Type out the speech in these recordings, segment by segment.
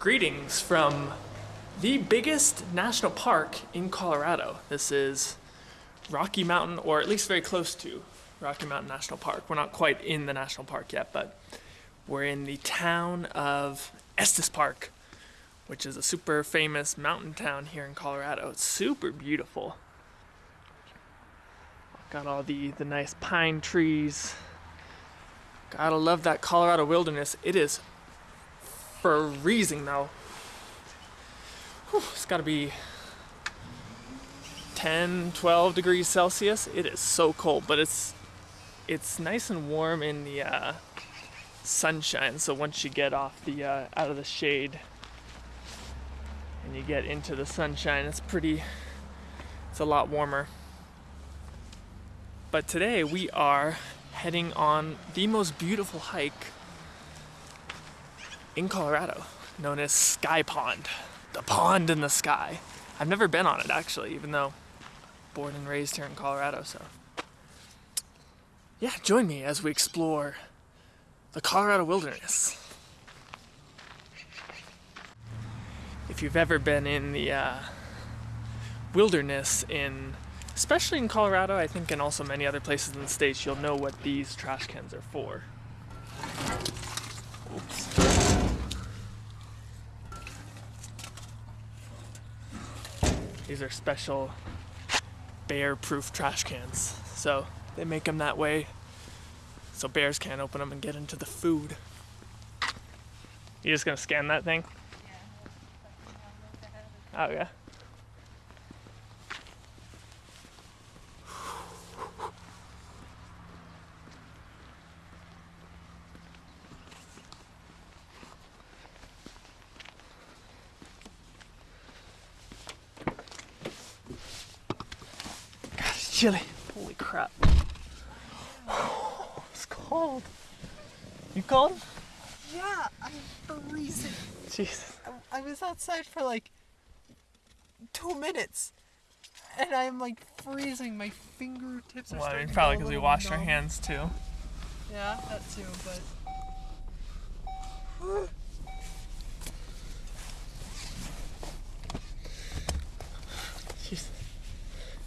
Greetings from the biggest national park in Colorado. This is Rocky Mountain, or at least very close to Rocky Mountain National Park. We're not quite in the national park yet, but we're in the town of Estes Park, which is a super famous mountain town here in Colorado. It's super beautiful. Got all the, the nice pine trees. Gotta love that Colorado wilderness. It is freezing though. Whew, it's gotta be 10, 12 degrees Celsius. It is so cold, but it's it's nice and warm in the uh, sunshine. So once you get off the uh, out of the shade and you get into the sunshine, it's pretty. It's a lot warmer. But today we are heading on the most beautiful hike in Colorado, known as Sky Pond. The pond in the sky. I've never been on it actually, even though born and raised here in Colorado, so. Yeah, join me as we explore the Colorado wilderness. If you've ever been in the uh, wilderness in especially in Colorado, I think, and also many other places in the States, you'll know what these trash cans are for. Oops. These are special bear-proof trash cans. So they make them that way so bears can't open them and get into the food. You just gonna scan that thing? Yeah. Oh yeah. Chilly. Holy crap. it's cold. You cold? Yeah, I'm freezing. Jesus. I, I was outside for like two minutes. And I'm like freezing. My fingertips are well, I starting mean, probably because we washed our hands too. Yeah, that too, but.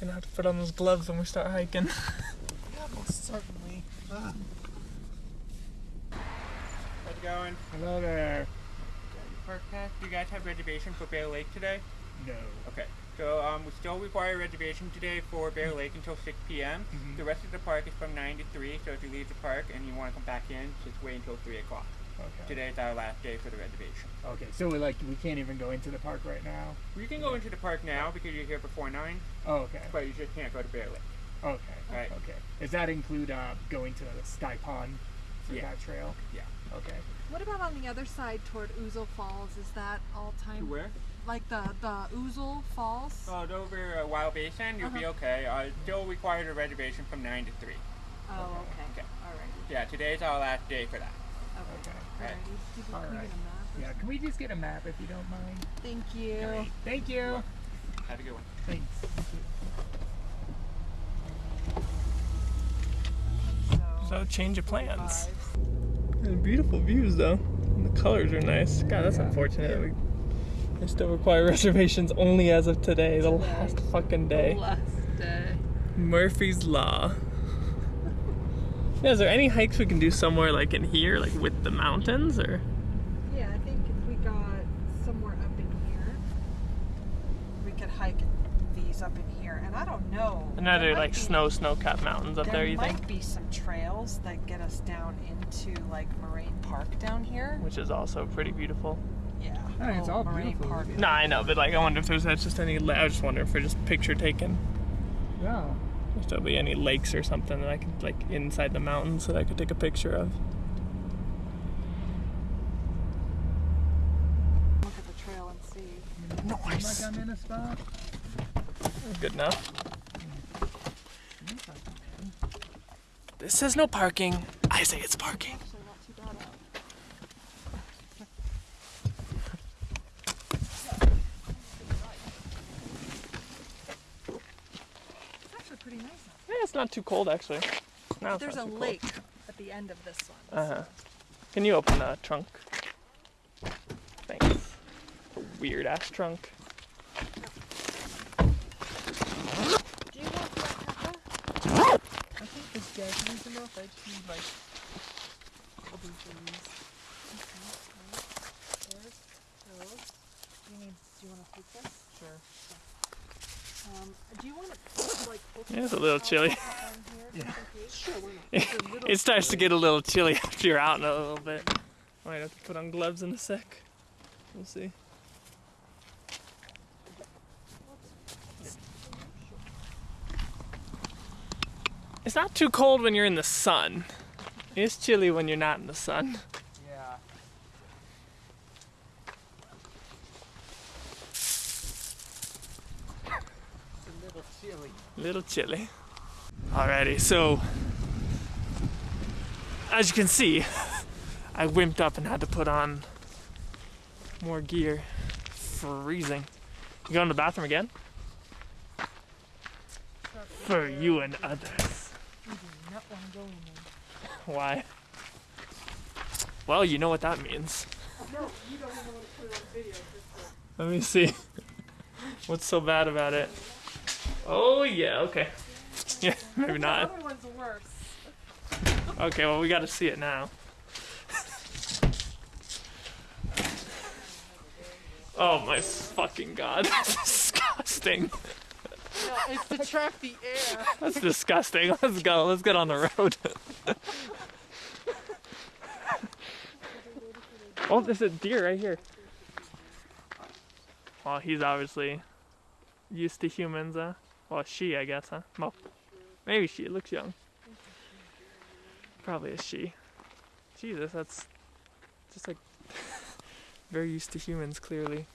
Gonna have to put on those gloves when we start hiking. yeah, most certainly. Ah. How's it going? Hello there. Park Pass, do you guys have reservation for Bear Lake today? No. Okay. So um, we still require a reservation today for Bear Lake until 6 p.m. Mhm. The rest of the park is from 9 to 3, so if you leave the park and you want to come back in, just wait until 3 o'clock. Okay. Today is our last day for the reservation. Okay, so we like we can't even go into the park right now. You can go into the park now because you're here before 9, Oh, okay. but you just can't go to Bear Lake. Okay. Right. Okay. Does that include uh, going to the Sky Pond for Yeah. that trail? Yeah. Okay. What about on the other side toward Ouzel Falls? Is that all time? To where? Like the the Ouzel Falls? Oh, over uh, Wild Basin, you'll be Uh-huh. okay. Uh, still required a reservation from 9 to 3. Oh, okay. Okay. Alrighty. Yeah, today's our last day for that. Okay. Okay. Alrighty. Did can we right. get a map or Yeah. Can we just get a map if you don't mind? Thank you. Great. Thank you. Have a good one. Thanks. So change of plans. beautiful views though. And the colors are nice. God, that's Yeah. unfortunate. We, they still require reservations only as of today, the Today. last fucking day. Last day. Murphy's Law. Yeah, is there any hikes we can do somewhere like in here, like with the mountains, or? Yeah, I think if we got somewhere up in here, we could hike these up in here. And I don't know. And are there there might like be- snow, snow-capped mountains up there there? You think? There might be some trails that get us down into like Moraine Park down here. Which is also pretty beautiful. Yeah. I mean, it's all Moraine beautiful. Park. No, I know, but like I wonder if there's that's just any. la- I just wonder if we're just picture taken. Yeah. If there'll be any lakes or something that I could like inside the mountains that I could take a picture of. Look at the trail and see. Nice. Like I'm in a spot. Good enough. This says no parking. I say it's parking. Actually, not too bad out. It's actually pretty nice out Yeah, it's not too cold actually. No, There's a too cold. lake at the end of this one. Uh huh. Can you open the trunk? Thanks. weird ass trunk. Do you want black pepper? I think this enough. I just need like a of these. There's those. Do you need? Do you want to take this? Sure. Um, do you want to like? Yeah, it's a little chilly. up on here, Yeah. just in case? Sure, why not? It's a little It starts to get a little chilly after you're out in a little bit. Might have to put on gloves in a sec. We'll see. It's not too cold when you're in the sun. It's chilly when you're not in the sun. Yeah. It's a little chilly. little chilly. Alrighty, so as you can see, I wimped up and had to put on more gear. Freezing. You going to the bathroom again? For you and others. Not want to go in there. Why? Well, you know what that means. No, you don't even want to put it on video. Let me see. What's so bad about it? Oh, yeah, okay. Yeah, maybe The not. other one's worse. Okay, well, we gotta see it now. oh my fucking god, that's disgusting. No, it's to trap the air. That's disgusting. Let's go, let's get on the road. oh, there's a deer right here. Well, he's obviously used to humans, huh? Well, she, I guess, huh? Well, maybe she. It looks young. Probably a she. Jesus, that's just like very used to humans, clearly.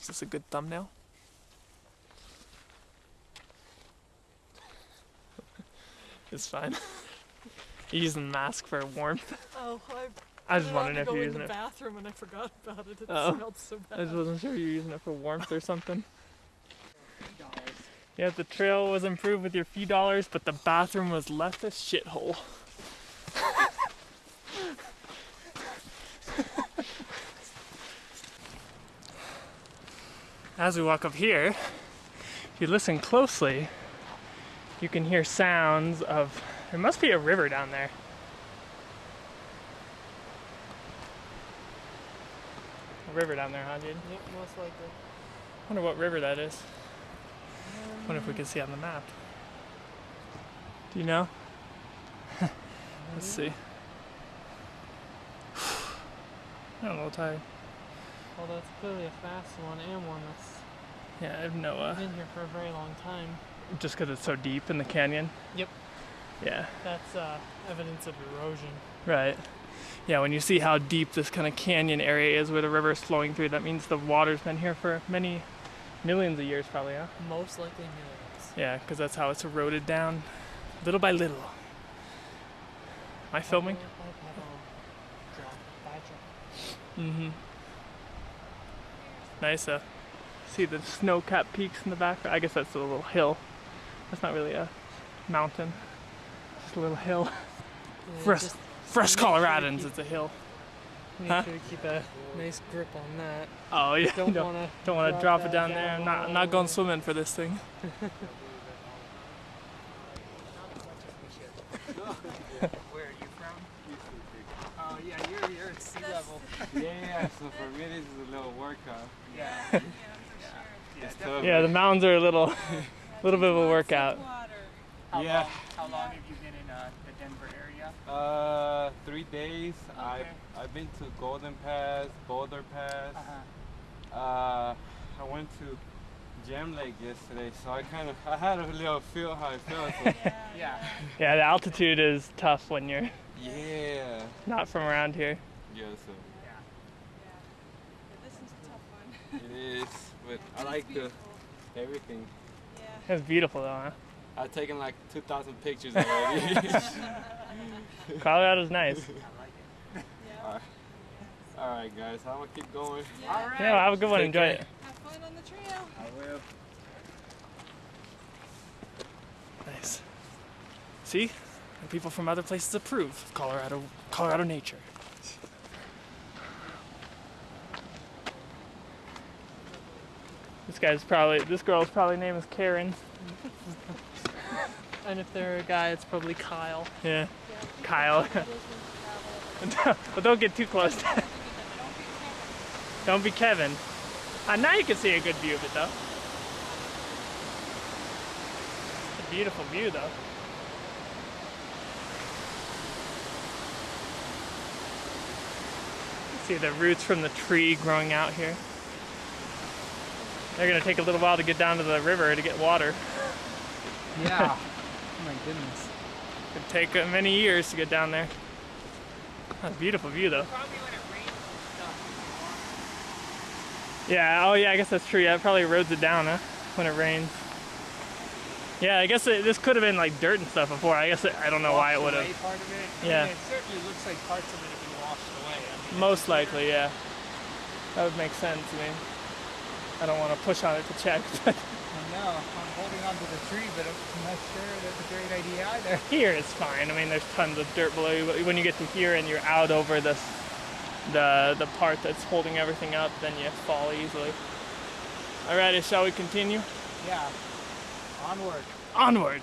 Is this a good thumbnail? it's fine. You're using the mask for warmth. Oh, I. I was wondering if to go you're in the it. bathroom and I forgot about it. It Oh. smelled so bad. I just wasn't sure you were using it for warmth or something. Yeah, the trail was improved with your few dollars, but the bathroom was left a shithole. As we walk up here, if you listen closely, you can hear sounds of. There must be a river down there. A river down there, huh, dude? Yep, most likely. Wonder what river that is. Wonder if we can see on the map. Do you know? Let's see. I'm a little tired. Well, that's clearly a fast one and one that's Yeah, I have no. Uh, been here for a very long time. just because it's so deep in the canyon. Yep. Yeah. That's uh, evidence of erosion. Right. Yeah, when you see how deep this kind of canyon area is where the river is flowing through, that means the water's been here for many millions of years, probably, huh? Most likely millions. Yeah, because that's how it's eroded down, little by little. Am I filming? Mm-hmm. Nice. Uh, see the snow-capped peaks in the back. I guess that's a little hill. That's not really a mountain. Just a little hill. For us, for us make sure you Coloradans, it's a hill. Make Huh? sure to keep a nice grip on that. Oh yeah. Don't don't want to. don't want to drop it down that there. I'm not, I'm not going swimming for this thing. Where are you from? Oh yeah, you're you're at sea level. Yeah, so for me this is a little workout. Yeah. It's tough. Yeah, the mountains are a little, little bit of a workout. How Yeah. Long, how long have you been in uh, the Denver area? Uh, three days. I Okay. I've been to Golden Pass, Boulder Pass. Uh-huh. Uh, I went to Gem Lake yesterday, so I kind of I had a little feel how I felt. So Yeah. Yeah, the altitude is tough when you're yeah, not from around here. yeah. So Yeah. This is a tough one. it is, but I like the everything. It's beautiful though, huh? I've taken like 2,000 pictures already. Colorado's nice. Alright. All right, guys, I'm gonna keep going. All right. Yeah, have a good one. Take Enjoy care. it. Have fun on the trail. I will. Nice. See, and people from other places approve of Colorado, Colorado nature. This guy's probably this girl's probably name is Karen. And if they're a guy, it's probably Kyle. Yeah. Kyle. but don't get too close. don't be Kevin. Uh, now you can see a good view of it though. It's a beautiful view though. See the roots from the tree growing out here. They're gonna take a little while to get down to the river to get water. Yeah. oh my goodness. Could take uh, many years to get down there. That's a beautiful view though. Probably when it rains and stuff. Yeah, oh yeah, I guess that's true. Yeah, it probably erodes it down, huh? When it rains. Yeah, I guess it, this could have been like dirt and stuff before. I guess it, I don't know why it would have. Part of it. Yeah. I mean, it certainly looks like parts of it have been washed away. I mean, Most likely, yeah. That would make sense. I mean, I don't want to push on it to check, but I know. I'm holding onto the tree, but I'm not sure that's a great idea either. here it's fine. I mean, there's tons of dirt below you, but when you get to here and you're out over this, the the part that's holding everything up, then you fall easily. Alrighty, shall we continue? Yeah. Onward. Onward.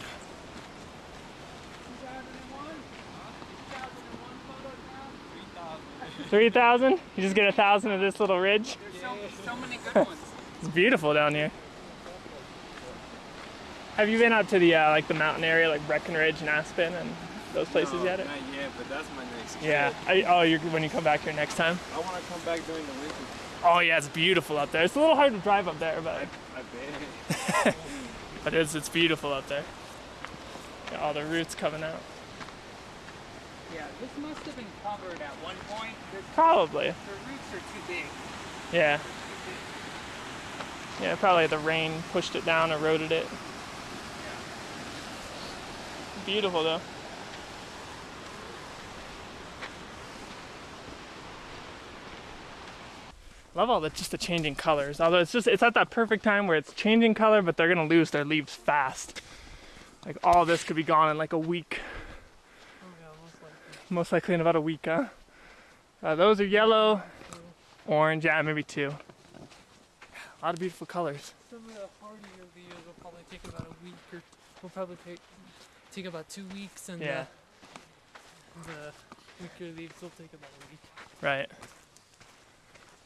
3,000? You just get a thousand of this little ridge? There's so, so many good ones. It's beautiful down here. Have you been up to the uh, like the mountain area, like Breckenridge and Aspen and those places No, yet? Not yet, but that's my next Yeah. trip. I, oh, you're when you come back here next time. I want to come back during the winter. Oh yeah, it's beautiful up there. It's a little hard to drive up there, but I bet. but it's it's beautiful up there. Got all the roots coming out. Yeah, this must have been covered at one point. The, Probably. the roots are too big. Yeah. Yeah, probably the rain pushed it down, eroded it. Beautiful though. Love all the just the changing colors. Although it's just it's at that perfect time where it's changing color, but they're gonna lose their leaves fast. Like all this could be gone in like a week. Oh yeah, most likely. Most likely in about a week, huh? Uh, those are yellow, orange, yeah, maybe two. A lot of beautiful colors. Some of the hardier leaves will probably take about a week, or will probably take take about two weeks, and Yeah, the, the weaker leaves will take about a week. right.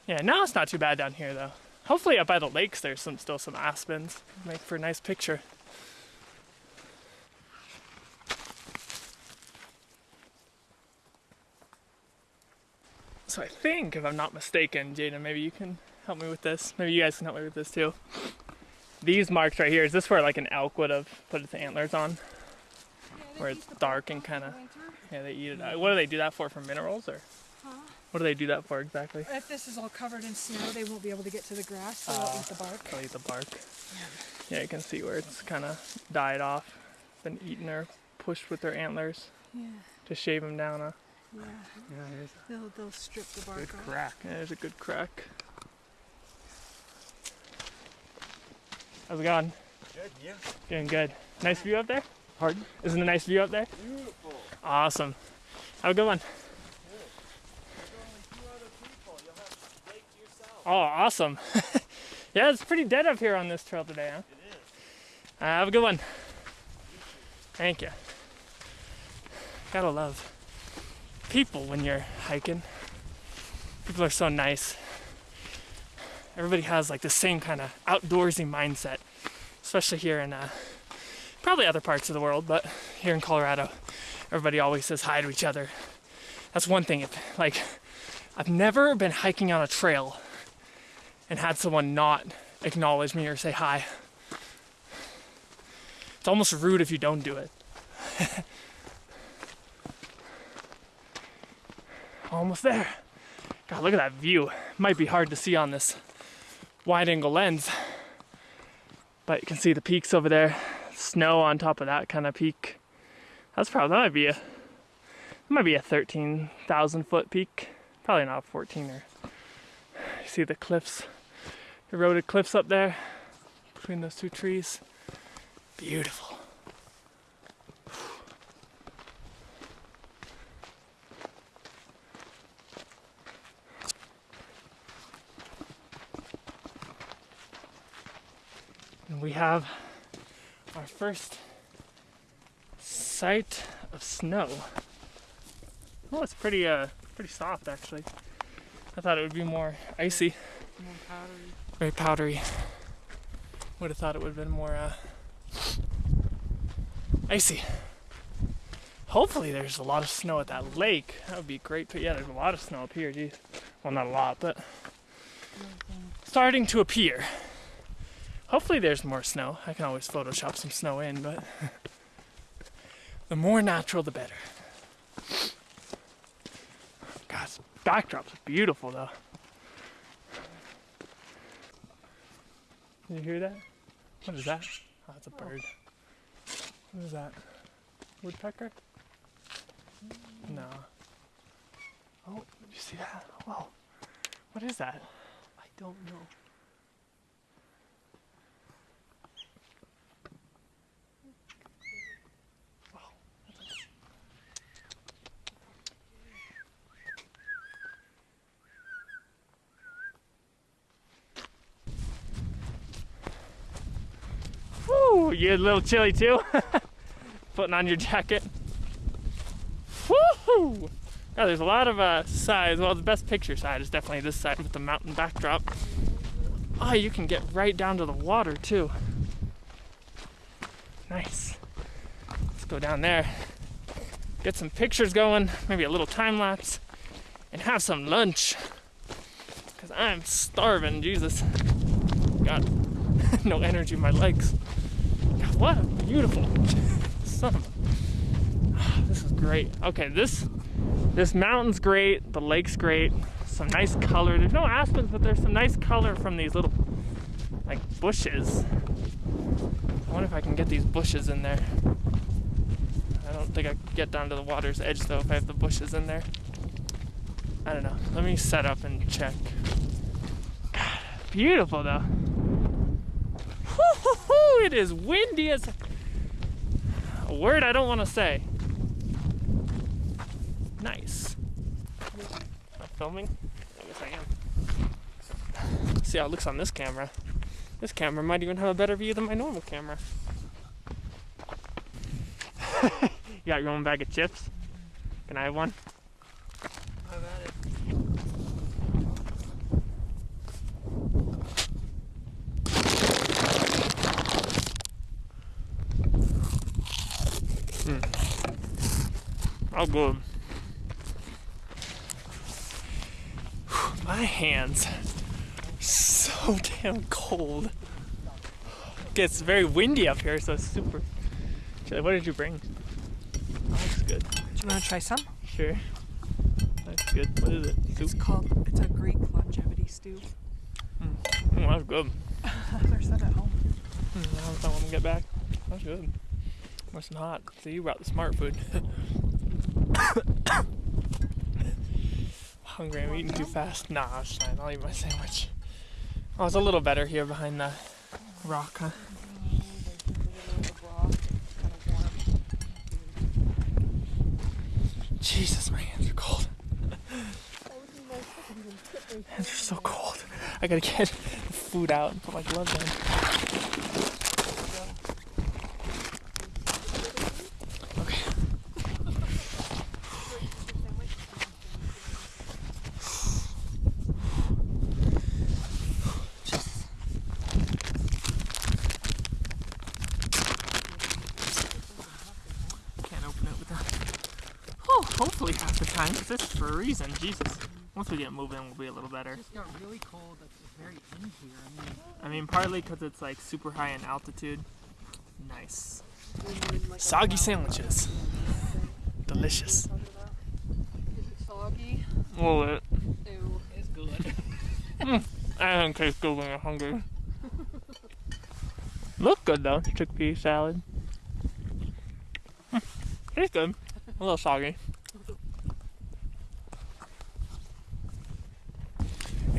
Yeah, now it's not too bad down here though. Hopefully up by the lakes there's some still some aspens. Make for a nice picture. So I think, if I'm not mistaken, Jada, maybe you can help me with this. Maybe you guys can help me with this too. These marks right here, is this where like an elk would have put its antlers on? Where it's dark and kind of, yeah, they eat it. out. What do they do that for? For minerals or? What do they do that for exactly? If this is all covered in snow, they won't be able to get to the grass, so they'll eat the bark. Ah, they'll eat the bark. Yeah, you can see where it's kind of died off, been eaten or pushed with their antlers Yeah, to shave them down. Huh? yeah. Yeah, They'll, they'll strip the bark good off. crack. Yeah, there's a good crack. How's it going? Good, yeah. Doing good. Nice view up there? Pardon? Isn't it a nice view up there? Beautiful. Awesome. Have a good one. Oh, awesome. yeah, it's pretty dead up here on this trail today, huh? It is. Uh, have a good one. Thank you. Gotta love people when you're hiking. People are so nice. Everybody has like the same kind of outdoorsy mindset, especially here in uh, probably other parts of the world, but here in Colorado, everybody always says hi to each other. That's one thing. If like, I've never been hiking on a trail and had someone not acknowledge me or say hi. It's almost rude if you don't do it. almost there. God, look at that view. Might be hard to see on this wide angle lens, but you can see the peaks over there. Snow on top of that kind of peak. That's probably that might be a that might be a thirteen thousand foot peak. Probably not fourteen or. You see the cliffs, eroded cliffs up there between those two trees. Beautiful. And we have our first sight of snow. Oh, it's pretty uh pretty soft actually. I thought it would be more icy, very powdery. Would have thought it would have been more uh, icy. Hopefully, there's a lot of snow at that lake. That would be great. But yeah, there's a lot of snow up here. Geez, well, not a lot, but starting to appear. Hopefully, there's more snow. I can always Photoshop some snow in, but the more natural, the better. God, this backdrop's beautiful though. Did you hear that? What is that? Oh, it's a bird. What is that? Woodpecker? No. Oh, did you see that? Whoa. What is that? I don't know. You're a little chilly too? Putting on your jacket. Woohoo! There's a lot of uh, sides. Well, the best picture side is definitely this side with the mountain backdrop. Oh, you can get right down to the water too. Nice. Let's go down there, get some pictures going, maybe a little time lapse, and have some lunch. Because I'm starving, Jesus. Got no energy in my legs. What a beautiful son a- ah, This is great. Okay, this this mountain's great, the lake's great, some nice color. There's no aspens, but there's some nice color from these little like bushes. I wonder if I can get these bushes in there. I don't think I could get down to the water's edge though if I have the bushes in there. I don't know. Let me set up and check. God, beautiful though. It is windy as a word I don't want to say. Nice. Am filming? I guess I am. See how it looks on this camera. This camera might even have a better view than my normal camera. you got your own bag of chips? Can I have one? I've had it. Oh, good. My hands are so damn cold. Gets very windy up here, so it's super. What did you bring? Oh, that's good. Do you want to try some? Sure. That's good. What is it? It's Soup? called. It's a Greek longevity stew. Mm, that's good. There's some at home. Mm, that when we get back. That's good. Nice and hot. So you brought the smart food. Hungry, I'm eating too fast. Nah, it's fine. I'll eat my sandwich. Oh, it's a little better here behind the rock, huh? Jesus, my hands are cold. hands are so cold. I gotta get food out and put my gloves on. Okay. Can't open it with that. Oh, hopefully half the time, because this is for a reason. Jesus. Once we get moving, we'll be a little better. It just got really cold at the very end here. I mean, I mean, partly because it's like super high in altitude. Nice. Soggy sandwiches. Delicious. Is it soggy? A little bit. Ew. it's good. I don't taste good when you're hungry. Look good though, chickpea salad. Hmm, Tastes good. A little soggy.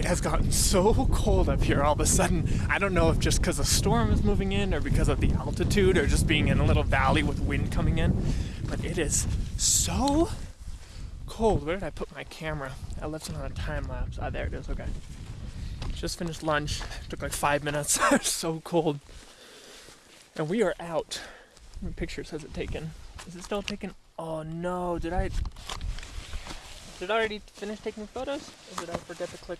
Has gotten so cold up here all of a sudden. I don't know if just because a storm is moving in or because of the altitude or just being in a little valley with wind coming in. But it is so cold. Where did I put my camera? I left it on a time lapse. Ah, there it is. Okay. Just finished lunch. Took like five minutes. so cold. And we are out. Pictures has it taken? Is it still taken? Oh no, did I did I already finish taking photos? Or did I forget to click?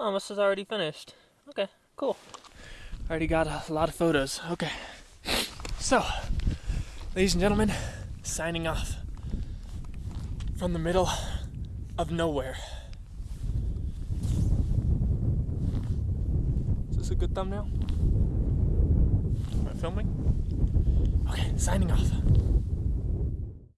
Oh, this is already finished. Okay, cool. Already got a lot of photos. Okay. So, ladies and gentlemen, signing off from the middle of nowhere. Is this a good thumbnail? Am I filming? Okay, signing off.